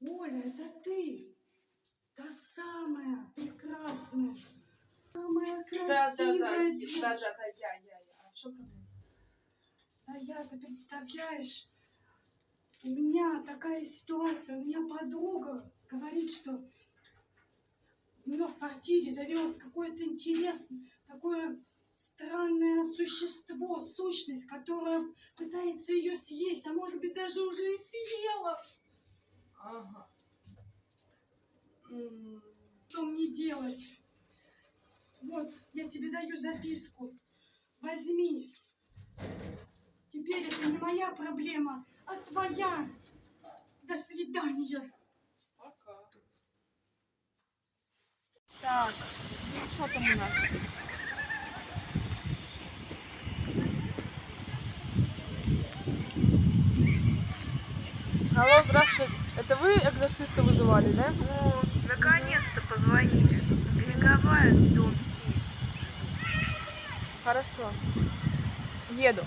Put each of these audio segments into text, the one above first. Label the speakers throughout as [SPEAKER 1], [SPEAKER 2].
[SPEAKER 1] Оля, это ты. Та самая прекрасная. Самая
[SPEAKER 2] Да, да, да,
[SPEAKER 1] красивая
[SPEAKER 2] да, да, да, я, я, я. А в чем проблема?
[SPEAKER 1] А я, ты представляешь, у меня такая ситуация, у меня подруга говорит, что у нее в квартире завелось какое-то интересное, такое странное существо, сущность, которая пытается ее съесть, а может быть даже уже и съела.
[SPEAKER 2] Ага.
[SPEAKER 1] Что мне делать? Вот, я тебе даю записку. Возьми. Теперь это не моя проблема, а твоя. До свидания.
[SPEAKER 2] Пока. Так, ну что там у нас? Алло, здравствуйте. Это вы экзорциста вызывали, да?
[SPEAKER 3] О, наконец-то позвонили. Береговая, дом Си.
[SPEAKER 2] Хорошо. Еду.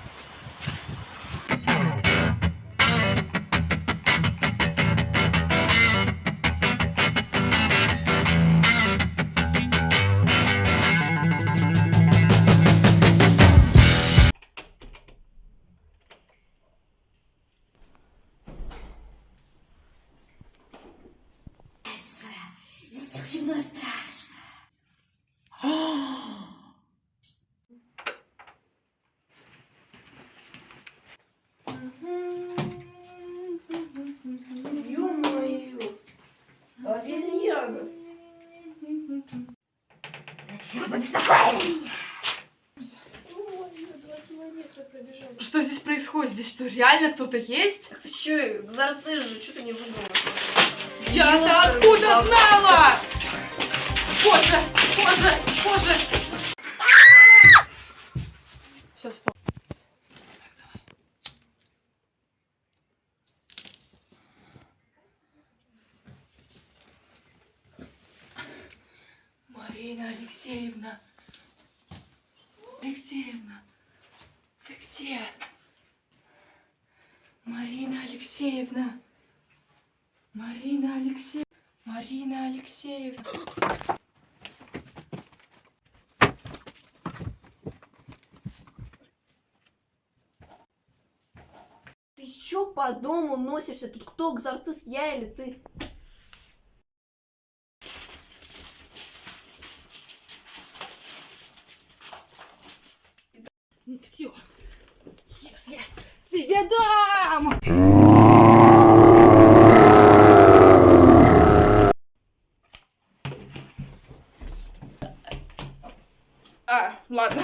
[SPEAKER 1] И страшно.
[SPEAKER 3] Ё-моё. Обезьяна. Зачем вы.
[SPEAKER 4] Что здесь происходит? Здесь что, реально кто-то есть?
[SPEAKER 3] Ты чё, нарцисс же, чё ты не выдумала?
[SPEAKER 4] Я-то откуда знала? Боже, боже, боже!
[SPEAKER 2] Все, стоп.
[SPEAKER 4] Марина Алексеевна. Алексеевна, ты где? Марина Алексеевна. Марина Алексеевна. Марина Алексеевна.
[SPEAKER 5] Еще по дому носишься? Тут кто, экзорцист, я или ты?
[SPEAKER 1] Ну все, сейчас я тебе дам! А, ладно.